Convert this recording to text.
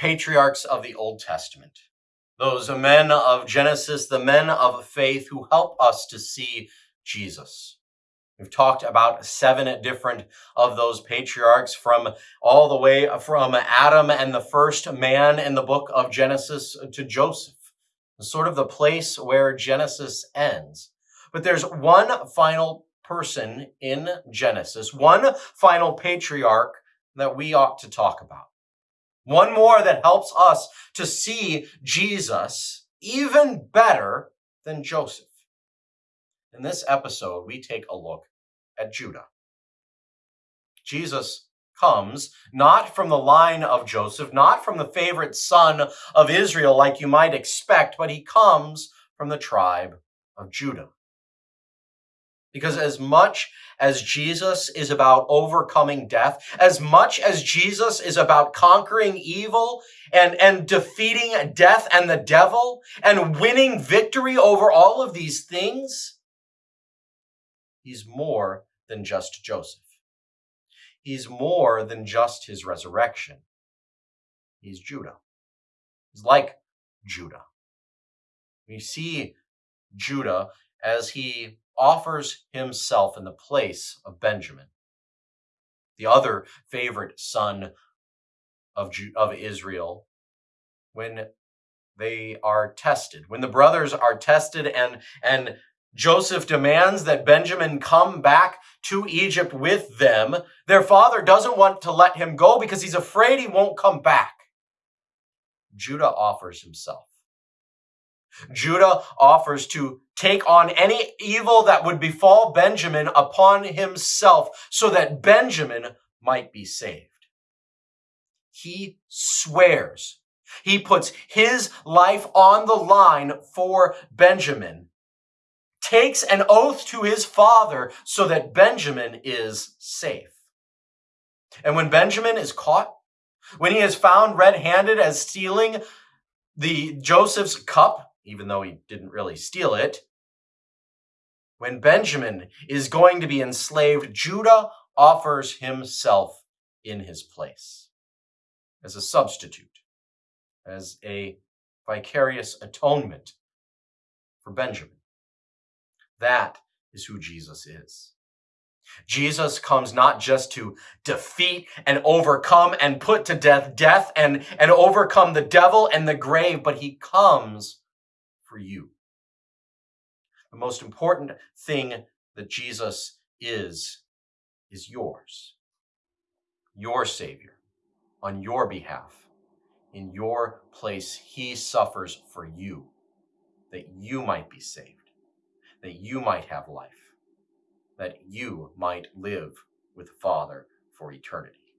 patriarchs of the Old Testament, those men of Genesis, the men of faith who help us to see Jesus. We've talked about seven different of those patriarchs from all the way from Adam and the first man in the book of Genesis to Joseph, sort of the place where Genesis ends. But there's one final person in Genesis, one final patriarch that we ought to talk about. One more that helps us to see Jesus even better than Joseph. In this episode, we take a look at Judah. Jesus comes not from the line of Joseph, not from the favorite son of Israel like you might expect, but he comes from the tribe of Judah. Because as much as Jesus is about overcoming death, as much as Jesus is about conquering evil and, and defeating death and the devil and winning victory over all of these things, he's more than just Joseph. He's more than just his resurrection. He's Judah. He's like Judah. We see Judah as he offers himself in the place of Benjamin, the other favorite son of, of Israel, when they are tested, when the brothers are tested and, and Joseph demands that Benjamin come back to Egypt with them. Their father doesn't want to let him go because he's afraid he won't come back. Judah offers himself. Judah offers to take on any evil that would befall Benjamin upon himself so that Benjamin might be saved. He swears. He puts his life on the line for Benjamin, takes an oath to his father so that Benjamin is safe. And when Benjamin is caught, when he is found red-handed as stealing the Joseph's cup, even though he didn't really steal it. When Benjamin is going to be enslaved, Judah offers himself in his place as a substitute, as a vicarious atonement for Benjamin. That is who Jesus is. Jesus comes not just to defeat and overcome and put to death death and, and overcome the devil and the grave, but he comes for you. The most important thing that Jesus is, is yours. Your Savior, on your behalf, in your place, He suffers for you, that you might be saved, that you might have life, that you might live with the Father for eternity.